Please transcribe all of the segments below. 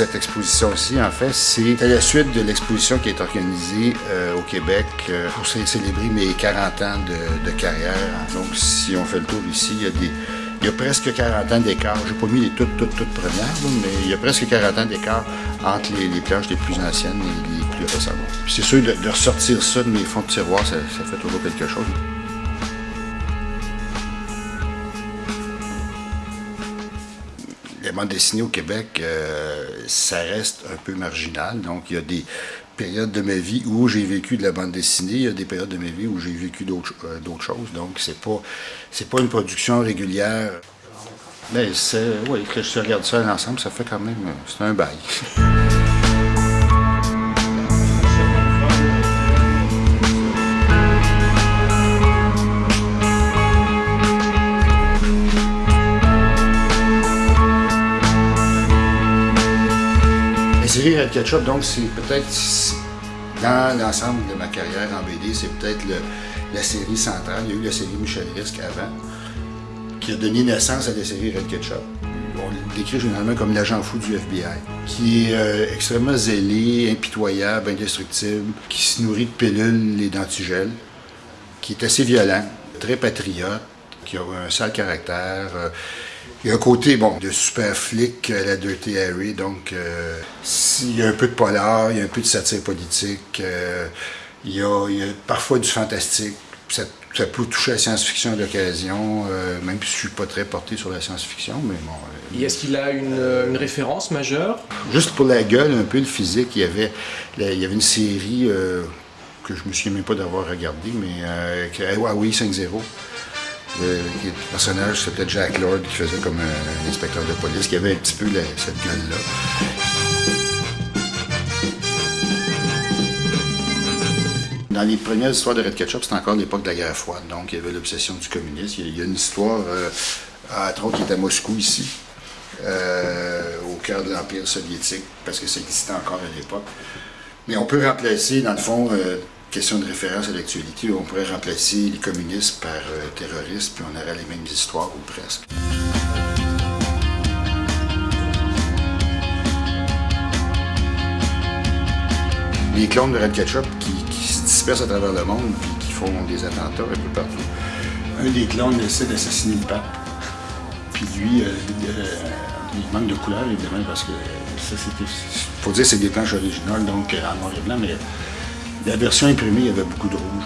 cette exposition-ci, en fait, c'est la suite de l'exposition qui est organisée euh, au Québec euh, pour célébrer mes 40 ans de, carrière. Donc, si on fait le tour ici, il y a des... Il y a presque 40 ans d'écart. J'ai pas mis les toutes, toutes, toutes premières, mais il y a presque 40 ans d'écart entre les, les, planches les plus anciennes et les plus récentes. C'est sûr, de, ressortir ça de mes fonds de tiroir, ça, ça fait toujours quelque chose. La bande dessinée au Québec, euh, ça reste un peu marginal. Donc, il y a des périodes de ma vie où j'ai vécu de la bande dessinée, il y a des périodes de ma vie où j'ai vécu d'autres euh, choses. Donc, c'est pas, pas une production régulière. Mais c'est, oui, que je regarde ça ensemble, ça fait quand même, c'est un bail. série Red Ketchup, donc c'est peut-être, dans l'ensemble de ma carrière en BD, c'est peut-être la série centrale. Il y a eu la série Michel Risque avant, qui a donné naissance à la série Red Ketchup. On le décrit généralement comme l'agent fou du FBI, qui est euh, extrêmement zélé, impitoyable, indestructible, qui se nourrit de pilules et d'antigel, qui est assez violent, très patriote, qui a un sale caractère, euh, il y a un côté, bon, de super flic à la Dirty Harry, donc euh, il y a un peu de polar, il y a un peu de satire politique, euh, il, y a, parfois du fantastique, ça, peut toucher à la science-fiction d'occasion, euh, même si je suis pas très porté sur la science-fiction, mais bon... Est-ce qu'il a une, référence majeure? Juste pour la gueule, un peu le physique, il y avait, il y avait une série que je me souviens même pas d'avoir regardé, mais Huawei 5.0, le, personnage, c'était Jack Lord qui faisait comme un, inspecteur de police, qui avait un petit peu cette gueule-là. Dans les premières histoires de Red Ketchup, c'était encore l'époque de la guerre froide, donc il y avait l'obsession du communisme. Il y a une histoire, euh, à qui est à Moscou ici, euh, au cœur de l'Empire soviétique, parce que ça existait encore à l'époque. Mais on peut remplacer, dans le fond, euh, question de référence à l'actualité, on pourrait remplacer les communistes par euh, terroristes, puis on aurait les mêmes histoires, ou presque. Les clones de Red Ketchup qui, se dispersent à travers le monde, puis qui font des attentats un peu partout. Un des clones essaie d'assassiner le pape. Puis lui, euh, euh, il manque de couleur, évidemment, parce que ça, c'était... faut dire c'est des planches originales, donc en noir et blanc, mais la version imprimée, il y avait beaucoup de rouge.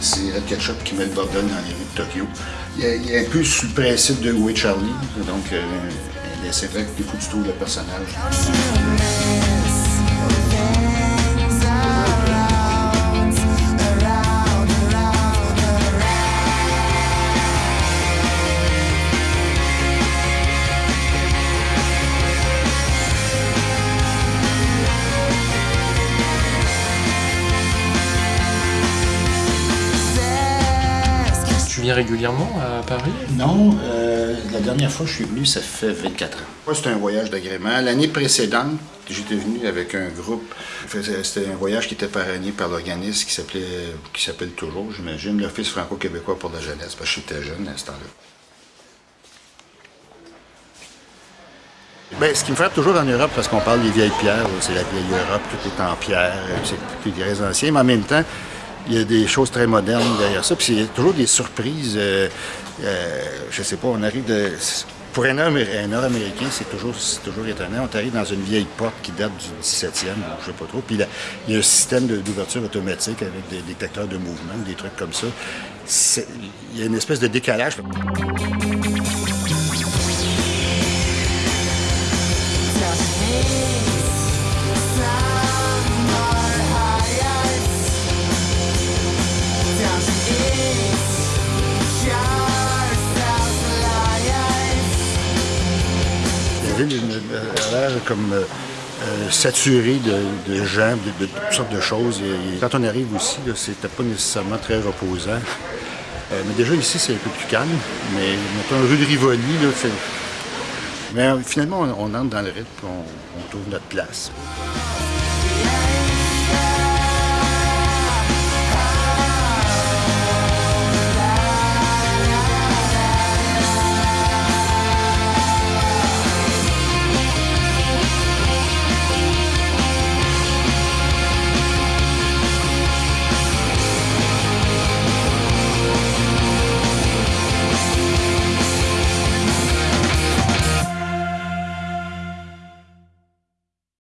C'est Red Ketchup qui met le bordel dans les rues de Tokyo. Il a, un peu sur le principe de Où Charlie, donc euh, c'est vrai que des du tout le personnage. Régulièrement à Paris? Non, euh, la dernière fois que je suis venu, ça fait 24 ans. C'était un voyage d'agrément. L'année précédente, j'étais venu avec un groupe. C'était un voyage qui était parrainé par l'organisme qui s'appelait, qui s'appelle toujours, j'imagine, l'Office franco-québécois pour la jeunesse, parce que j'étais jeune à ce temps-là. Bien, ce qui me frappe toujours en Europe, parce qu'on parle des vieilles pierres, c'est la vieille Europe, tout est en pierre, c'est des anciens, mais en même temps, il y a des choses très modernes derrière ça. Puis il y a toujours des surprises. Euh, euh, je sais pas, on arrive de. Pour un Nord-Américain, c'est toujours, étonnant. On arrive dans une vieille porte qui date du 17e, je sais pas trop. Puis il y a un système d'ouverture automatique avec des détecteurs de mouvement, des trucs comme ça. Il y a une espèce de décalage. Comme euh, euh, saturé de, gens, de, toutes sortes de choses. Quand on arrive aussi, c'était pas nécessairement très reposant. Euh, mais déjà ici, c'est un peu plus calme. Mais mettons, rue de Rivoli, là, mais finalement, on, entre dans le rythme, on, on trouve notre place.